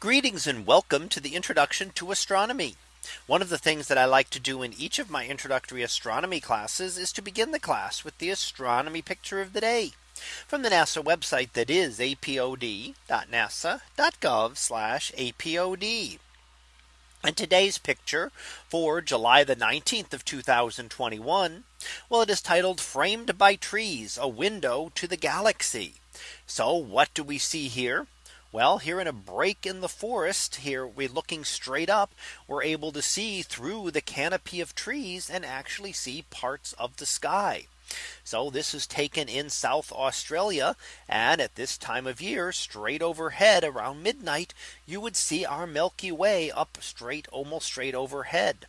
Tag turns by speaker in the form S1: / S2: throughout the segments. S1: Greetings and welcome to the introduction to astronomy. One of the things that I like to do in each of my introductory astronomy classes is to begin the class with the astronomy picture of the day from the NASA website that is apod.nasa.gov apod. And today's picture for July the 19th of 2021. Well, it is titled framed by trees, a window to the galaxy. So what do we see here? Well here in a break in the forest here we're looking straight up we're able to see through the canopy of trees and actually see parts of the sky. So this is taken in South Australia. And at this time of year, straight overhead around midnight, you would see our Milky Way up straight, almost straight overhead.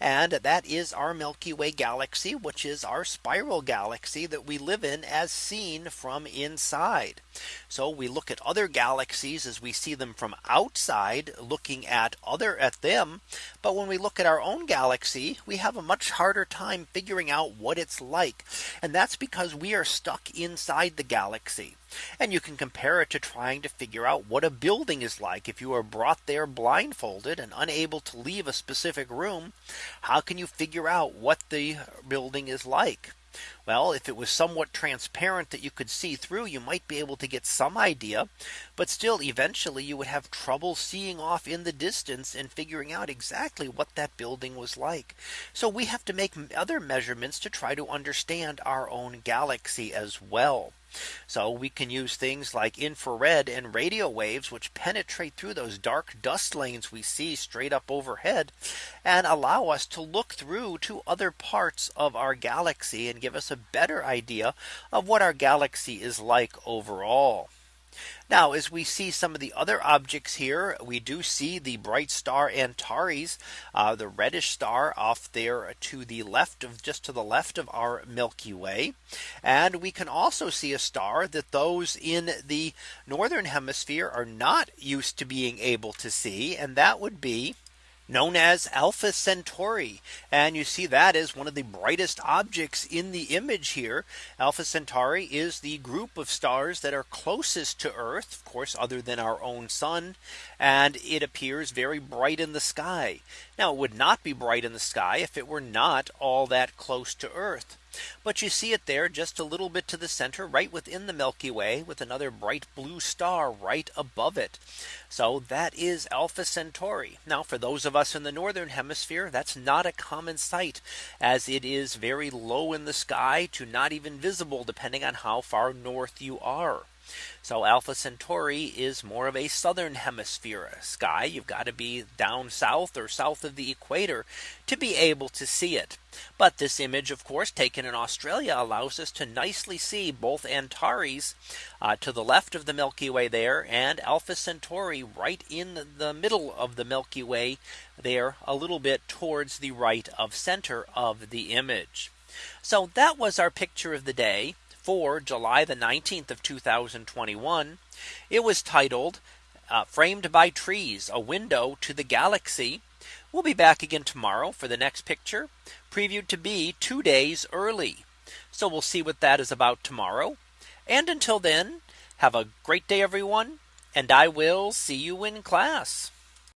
S1: And that is our Milky Way galaxy, which is our spiral galaxy that we live in as seen from inside. So we look at other galaxies as we see them from outside looking at other at them. But when we look at our own galaxy, we have a much harder time figuring out what it's like. And that's because we are stuck inside the galaxy. And you can compare it to trying to figure out what a building is like if you are brought there blindfolded and unable to leave a specific room. How can you figure out what the building is like? Well, if it was somewhat transparent that you could see through, you might be able to get some idea. But still, eventually, you would have trouble seeing off in the distance and figuring out exactly what that building was like. So we have to make other measurements to try to understand our own galaxy as well. So we can use things like infrared and radio waves which penetrate through those dark dust lanes we see straight up overhead and allow us to look through to other parts of our galaxy and give us a better idea of what our galaxy is like overall. Now as we see some of the other objects here we do see the bright star Antares uh, the reddish star off there to the left of just to the left of our Milky Way. And we can also see a star that those in the northern hemisphere are not used to being able to see and that would be known as Alpha Centauri. And you see that is one of the brightest objects in the image here. Alpha Centauri is the group of stars that are closest to Earth, of course, other than our own sun. And it appears very bright in the sky. Now it would not be bright in the sky if it were not all that close to Earth. But you see it there just a little bit to the center right within the Milky Way with another bright blue star right above it. So that is Alpha Centauri. Now for those of us in the northern hemisphere, that's not a common sight as it is very low in the sky to not even visible depending on how far north you are. So Alpha Centauri is more of a southern hemisphere sky. You've got to be down south or south of the equator to be able to see it. But this image, of course, taken in Australia allows us to nicely see both Antares uh, to the left of the Milky Way there and Alpha Centauri right in the middle of the Milky Way there a little bit towards the right of center of the image. So that was our picture of the day for July the 19th of 2021. It was titled uh, Framed by Trees, a window to the galaxy. We'll be back again tomorrow for the next picture previewed to be two days early. So we'll see what that is about tomorrow. And until then, have a great day, everyone, and I will see you in class.